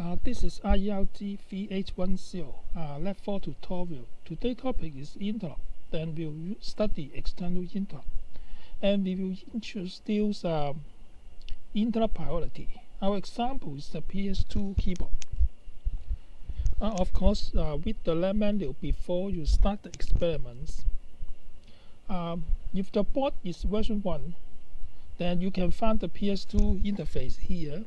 Uh, this is IELT VH10, uh, Lab 4 tutorial. Today's topic is interrupt. Then we'll study external interrupt. And we will introduce um, interrupt priority. Our example is the PS2 keyboard. Uh, of course, uh, with the lab manual before you start the experiments, um, if the board is version 1, then you can find the PS2 interface here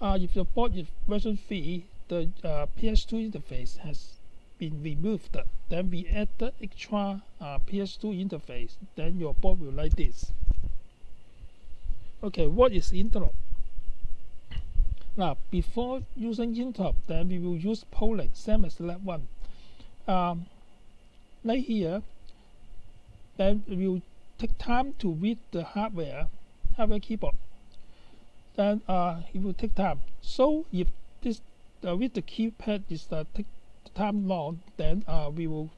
uh, if the board is version 3, the uh, PS2 interface has been removed. Then we add the extra uh, PS2 interface. Then your board will like this. Okay, what is interrupt? Now, before using interrupt, then we will use polling, same as lab 1. Um, here, then we will take time to read the hardware, hardware keyboard then uh, it will take time. So if this uh, with the keypad is uh, take time long, then uh, we will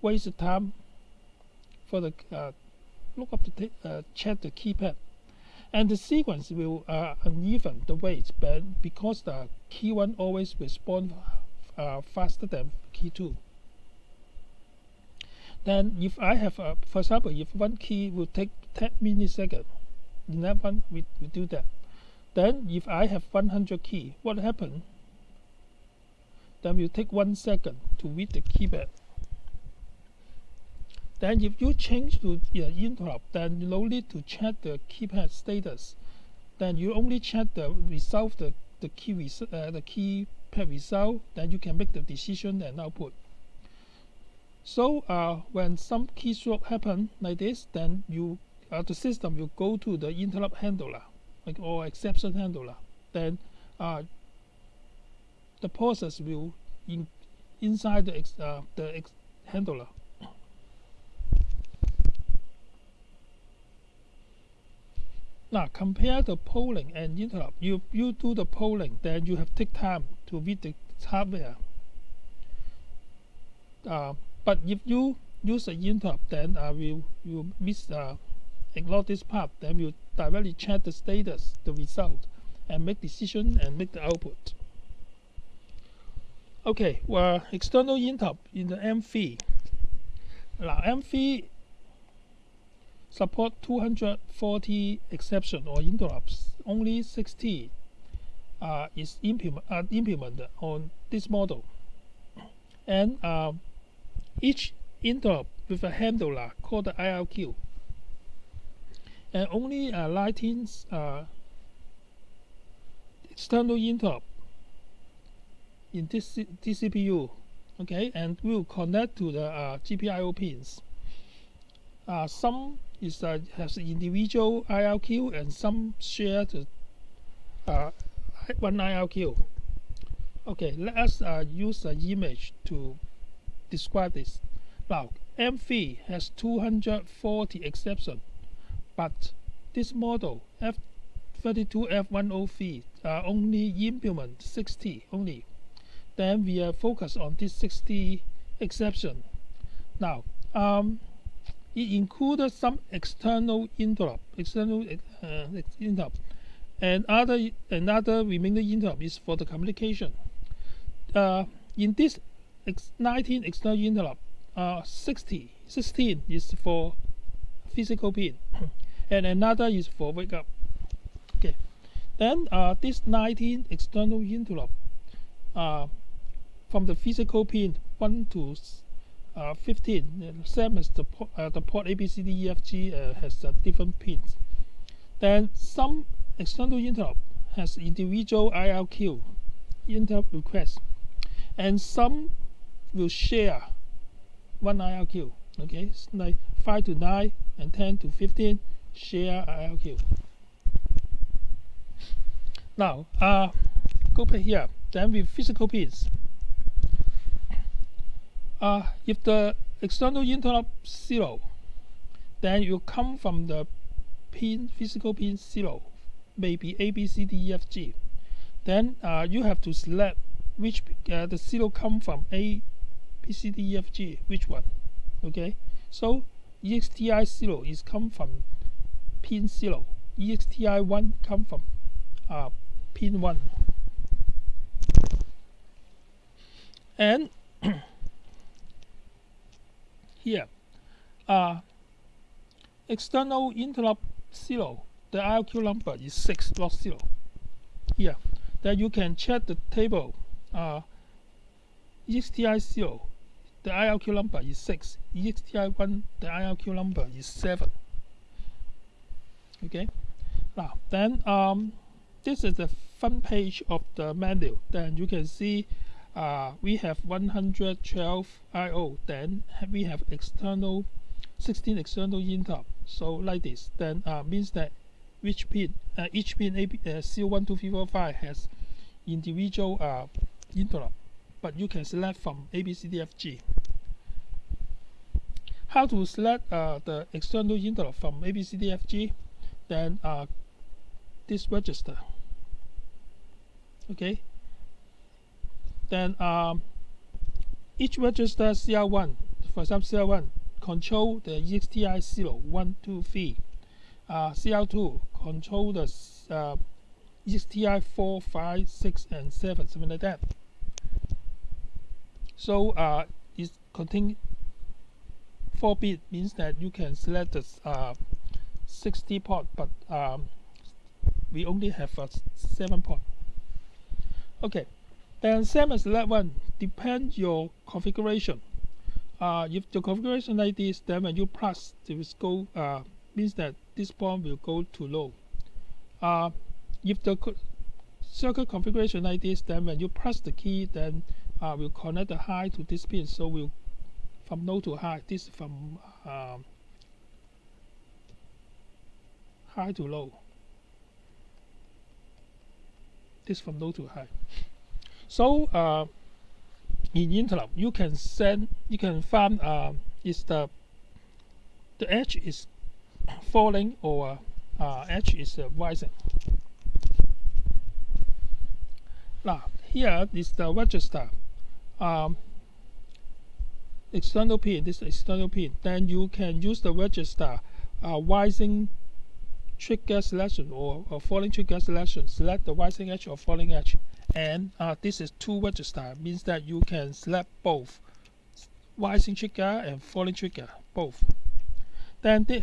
waste the time for the uh, look up the uh, check the keypad, and the sequence will uh, uneven the weight, but because the key one always respond uh, faster than key two. Then if I have, uh, for example, if one key will take 10 milliseconds, in that one we, we do that. Then if I have 100 key, what happen? Then will take one second to read the keypad. Then if you change to interrupt, then you no need to check the keypad status. Then you only check the result, the, the key res uh, the keypad result, then you can make the decision and output. So uh, when some keystroke happen like this, then you uh, the system will go to the interrupt handler like or exception handler, then uh, the process will in inside the ex, uh, the ex handler. Now compare the polling and interrupt. You you do the polling, then you have take time to read the hardware. Uh, but if you use the interrupt, then uh, will you miss uh, ignore this part, then we'll directly check the status, the result, and make decision and make the output. Okay, well, external interrupt in the M3. Now, M3 support 240 exception or interrupts. Only 60 uh, is implement, uh, implemented on this model. And uh, each interrupt with a handler called the IRQ and only uh, 19 uh, external interrupt in this, this CPU okay? And will connect to the uh, GPIO pins. Uh, some is uh, has individual IRQ and some share the uh, one IRQ okay let us uh, use an image to describe this. Now M3 has 240 exceptions but this model F32F103 uh, only implement 60 only. Then we are focused on this 60 exception. Now, um, it included some external interrupt, external uh, interrupt, and other another remaining interrupt is for the communication. Uh, in this ex 19 external interrupt, uh, 60, 16 is for physical pin and another is for wake up. Okay. Then uh, this 19 external interrupt uh, from the physical pin 1 to uh, 15 same as the, port, uh, the port ABCDEFG uh, has uh, different pins. Then some external interrupt has individual IRQ interrupt request. And some will share one IRQ okay. Like 5 to 9 and 10 to 15 share IRQ. Now, uh, go back here. Then with physical pins. Uh, if the external interrupt zero, then you come from the pin physical pin zero, maybe A, B, C, D, E, F, G. Then uh, you have to select which uh, the zero come from A, B, C, D, E, F, G, which one. Okay, so EXTI zero is come from pin 0. EXTI1 come from uh, pin 1 and here uh, external interrupt 0 the IRQ number is 6 not 0 here then you can check the table uh, EXTI 0 the IRQ number is 6 EXTI 1 the IRQ number is 7 okay. Now then um, this is the front page of the menu. Then you can see uh, we have 112 I/O then we have external 16 external interrupt so like this. Then uh, means that each pin uh, each pin AB, uh, C1 2 3 4 5 has individual uh, interrupt. But you can select from A B C D F G. How to select uh, the external interrupt from A B C D F G then uh, this register. Okay? Then um, each register CR1 for example CR1 control the EXTI 0 1 2 3 uh, CR2 control the uh, EXTI 4 5 6 and 7 something like that. So uh, it contain 4 bit means that you can select the uh, 60 port but um, we only have a 7 port. Okay then same as that one depend your configuration. Uh, if the configuration like this then when you press it go uh, means that this port will go to low. Uh, if the co circuit configuration like this then when you press the key then uh, we'll connect the high to this pin so we'll from low to high. This from um, high to low. This from low to high. So uh, in interrupt you can send you can find uh, is the the edge is falling or uh, edge is uh, rising. Now here is the register. Um, external pin this external pin. Then you can use the register uh, rising trigger selection or, or falling trigger selection. Select the rising edge or falling edge. And uh, this is two register. Means that you can select both. Rising trigger and falling trigger both. Then the,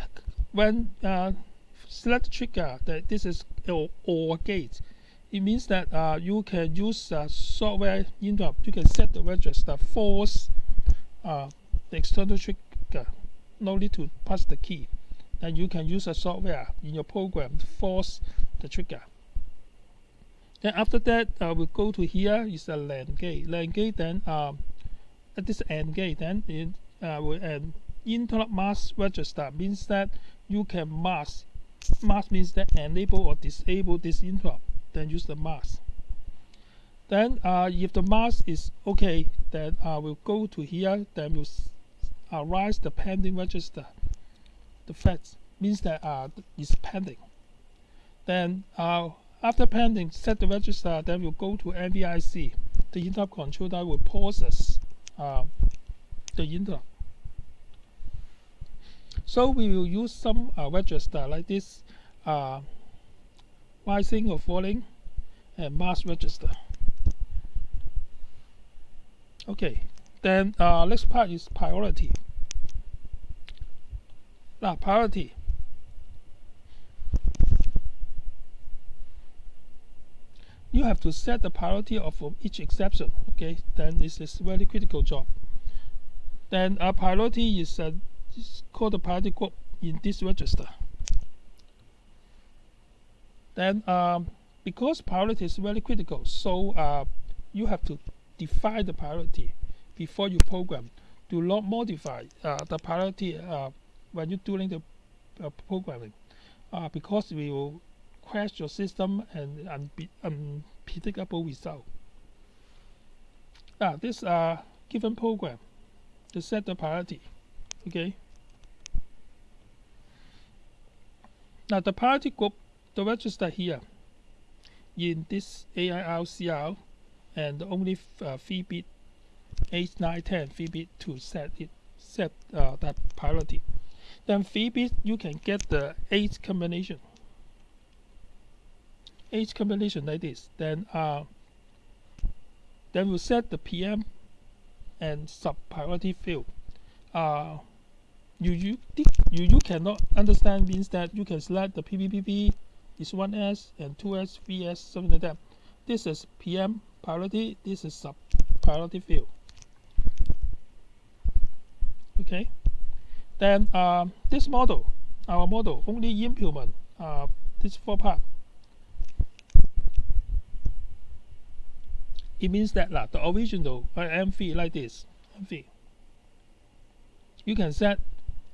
when uh, select trigger that this is or, or gate. It means that uh, you can use uh, software interrupt you can set the register force uh, the external trigger no need to press the key and you can use a software in your program to force the trigger. Then after that uh, we'll go to here is a AND gate. AND gate then um, at this AND gate then it uh, will an interrupt mask register means that you can mask. Mask means that enable or disable this interrupt then use the mask. Then uh, if the mask is okay then uh, we'll go to here then we'll uh, rise the pending register the fact means that uh, it's pending. Then uh, after pending set the register then we'll go to NVIC the interrupt controller will process uh, the interrupt so we will use some uh, register like this uh, rising or falling and mask register. Okay then uh, next part is priority now priority you have to set the priority of each exception okay? Then this is very critical job. Then a priority is, uh, is called the priority group in this register. Then um, because priority is very critical so uh, you have to define the priority before you program do not modify uh, the priority uh, when you're doing the uh, programming uh, because we will crash your system and unpredictable result. Now this uh, given program to set the priority okay? Now the priority group the register here in this AIRCR and only uh, 3 bit 8 9 10 3 bit to set it set uh, that priority then 3 bit you can get the 8 combination H combination like this, then uh, then we'll set the PM and sub priority field. Uh, you you you you cannot understand means that you can select the PPPP is 1S and 2S, 3S, something like that. This is PM priority, this is sub priority field. Okay. Then uh, this model, our model only implement uh, this four part. It means that uh, the original uh, M3 like this, M3. You can set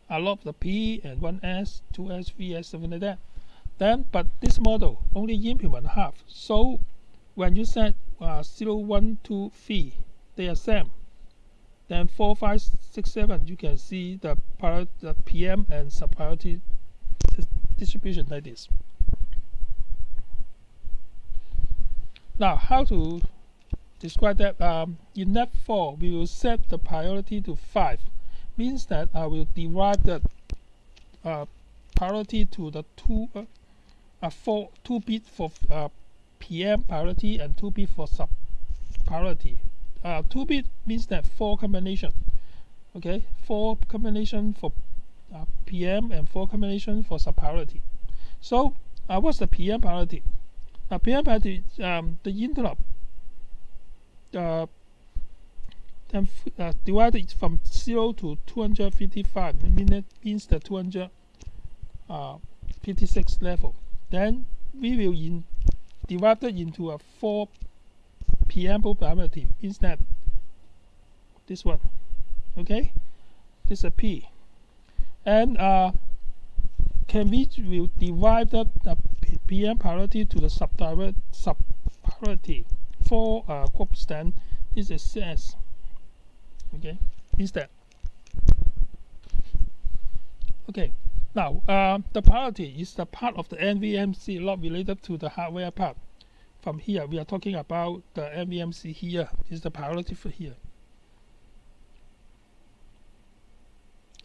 a lot of the P and 1S, 2S, 3S, something like that. Then, but this model only implement half. So when you set uh, 0, 1, 2, 3, they are same. Then 4, 5, 6, 7, you can see the, the PM and sub-priority distribution like this. Now, how to describe that? Um, in net 4, we will set the priority to 5. Means that I will divide the uh, priority to the two uh, uh, four two bit for uh, PM priority and two bit for sub priority. Uh, two bit means that four combination. Okay, four combination for uh, PM and four combination for sub priority. So uh, what's the PM priority? Uh, PM priority um, the interrupt uh, then uh, divided from 0 to 255 minute means the 256 uh, level then we will in divide it into a 4 PM probability means that this one okay? This is a P. And uh, can we will divide the, the PM priority to the sub sub priority for uh, groups then this is S. Okay? Means that? Okay. Now uh, the priority is the part of the NVMC not related to the hardware part from here. We are talking about the NVMC here. Is the priority for here.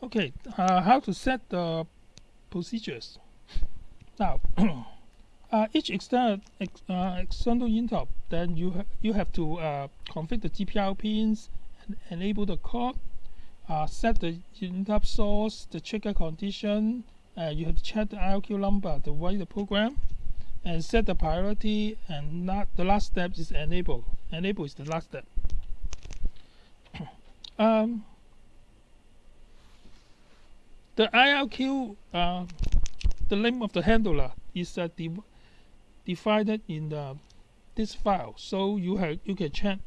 Okay uh, how to set the procedures? Now uh, each external ex, uh, external interrupt then you ha you have to uh, configure the GPIO pins and enable the code uh, set the interrupt source the trigger condition uh, you have to check the IRQ number to write the program and set the priority and not the last step is enable. Enable is the last step. Um, the IRQ uh, the name of the handler is uh, divided in the, this file. So you have you can check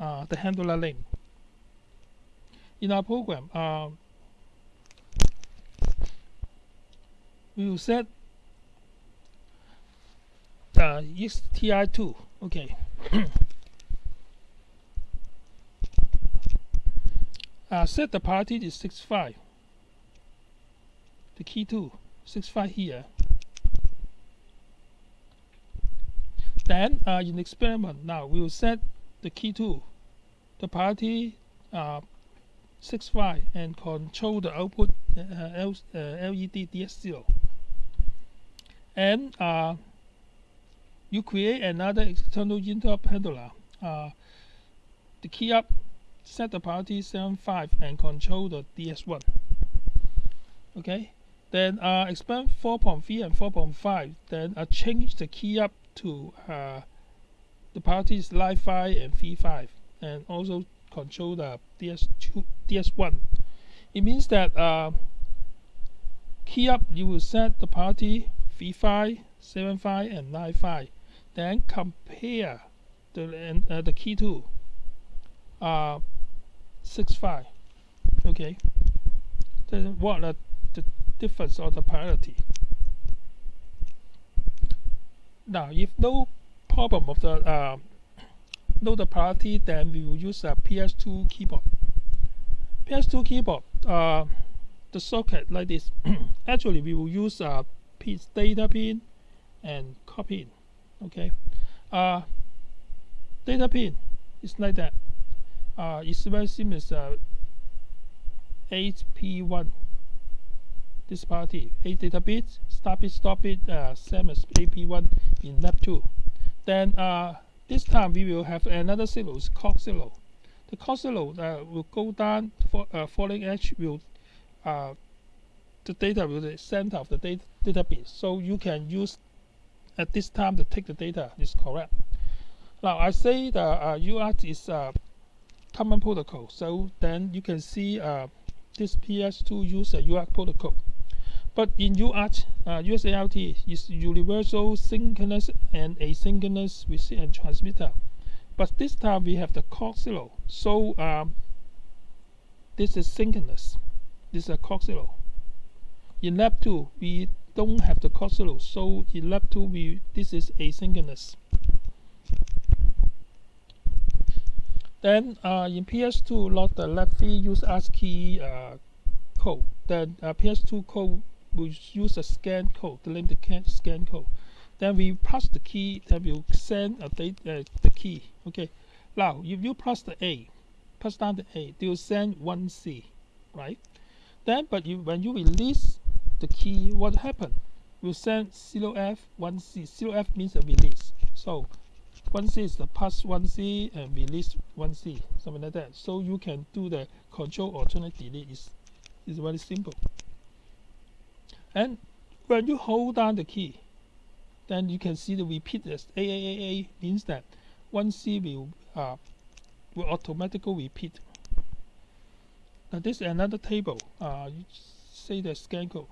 uh, the handler name in our program uh, we will set uh, EXTI2 okay. Uh, set the party to 65 the key to 65 here. Then uh, in experiment now we will set the key to the party uh, 65 and control the output uh, uh, LED DS0 and uh, you create another external interrupt handler uh, the key up set the priority 75 and control the DS1 okay? Then uh, expand 4.3 and 4.5 then uh, change the key up to uh, the priorities line 5 and V5 and also control the DS2 DS1 it means that uh, key up you will set the priority V5 7.5 and 9.5 then compare the uh, the key to uh, 6.5 okay? Then what are the difference of the priority now if no problem of the uh, no the priority then we will use a PS2 keyboard. PS2 keyboard uh, the socket like this. Actually we will use a data pin and copy okay? Uh, data pin is like that. Uh, it's very similar uh, 8p1 this party a data bit stop it stop it uh, same as ap1 in lab 2 then uh, this time we will have another signal is clock the clock uh, will go down for uh, falling edge will uh, the data will the center of the data, data bit. So you can use at this time to take the data is correct now I say the uh, UART is a common protocol so then you can see uh, this PS2 use a UART protocol but in UART, uh, USART is universal synchronous and asynchronous receiver and transmitter. But this time we have the zero. So um, this is synchronous. This is a zero. In lab 2, we don't have the clock. So in lab 2, we this is asynchronous. Then uh, in PS2, lot the lab 3 use ASCII uh, code. Then uh, PS2 code will use a scan code, the name the scan code. Then we pass the key, then we'll send a uh, the key. Okay. Now, if you press the A, press down the A, they will send 1C, right? Then, but you, when you release the key, what happened? We'll send 0F, 1C. 0F means a release. So, 1C is the pass 1C and release 1C, something like that. So you can do the control alternate delete. It's, it's very simple. And when you hold down the key, then you can see the repeat as AAAA means that 1C will, uh, will automatically repeat. Now this is another table. Uh, you say the scan code.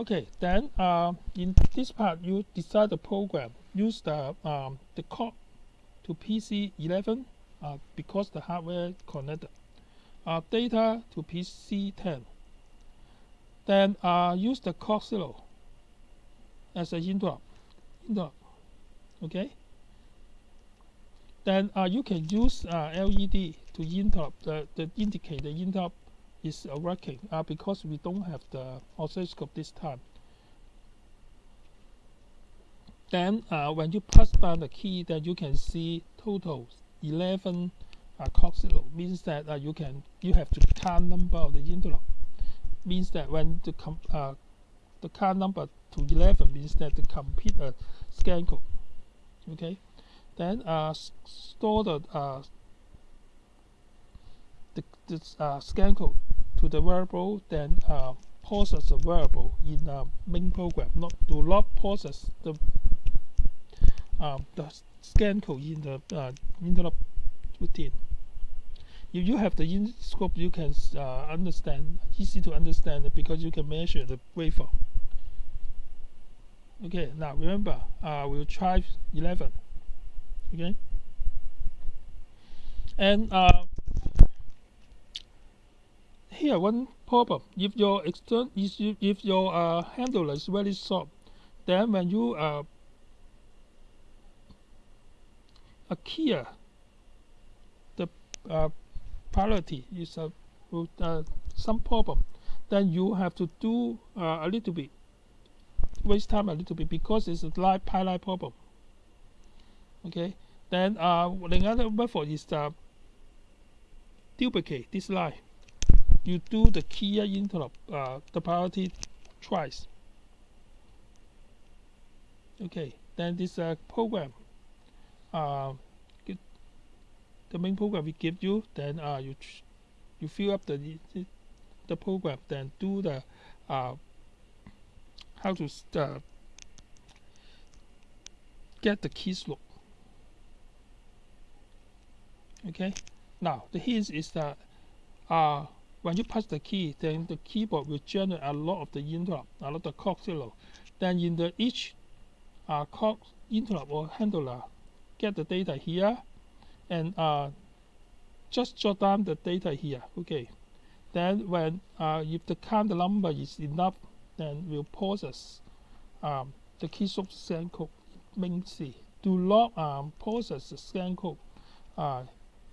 Okay, then uh, in this part you decide the program. Use the um, the code to PC11 uh, because the hardware connected. Uh, data to PC10 then uh, use the zero as an interrupt. interrupt. Okay. Then uh, you can use uh, LED to interrupt the, the indicate the interrupt is uh, working uh, because we don't have the oscilloscope this time. Then uh, when you press down the key, then you can see total 11 uh, clock means that uh, you can you have to count number of the interrupt means that when the com uh, the car number to 11 means that the complete uh, scan code. Okay? Then uh, store the uh, the, the uh, scan code to the variable then uh, process the variable in the main program not do not process the um, the scan code in the uh, interrupt routine if you have the in scope you can uh, understand easy to understand because you can measure the waveform. Okay now remember uh, we'll try 11 okay? And uh, here one problem if your external if, your uh, handler is very soft then when you uh, a the uh, priority is a uh, some problem then you have to do uh, a little bit waste time a little bit because it's a live pipeline problem okay? Then uh, another method is the duplicate this line you do the key interrupt uh, the priority twice. Okay then this uh, program uh, the main program we give you then uh, you you fill up the the program then do the uh, how to uh, get the keystroke okay? Now the hint is that uh, when you press the key then the keyboard will generate a lot of the interrupt a lot of clock zero then in the each uh, clock interrupt or handler get the data here and uh, just jot down the data here okay. Then when uh, if the count number is enough then we'll process um, the keystroke scan code main C. Do not um, process the scan code uh,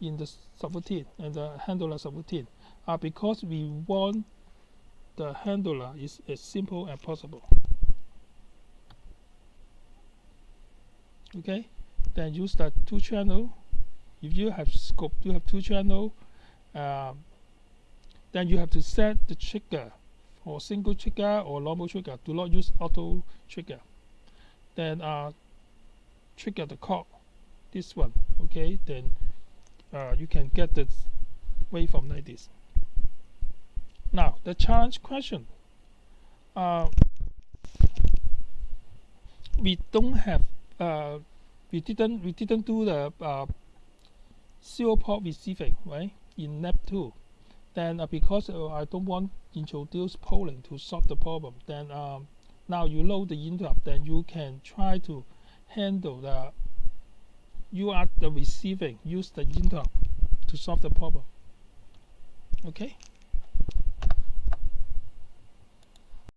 in the subroutine and the handler subroutine uh, because we want the handler is as simple as possible. Okay? Then use the two channel. If you have scope you have two channel um, then you have to set the trigger or single trigger or normal trigger. Do not use auto trigger. Then uh, trigger the clock this one okay? Then uh, you can get the waveform like this now the challenge question. Uh, we don't have uh, we didn't we didn't do the uh, zero port receiving right in lab 2 then uh, because uh, I don't want to introduce polling to solve the problem then um, now you load the interrupt then you can try to handle the you are the receiving use the interrupt to solve the problem. Okay